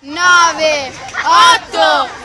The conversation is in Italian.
9, 8,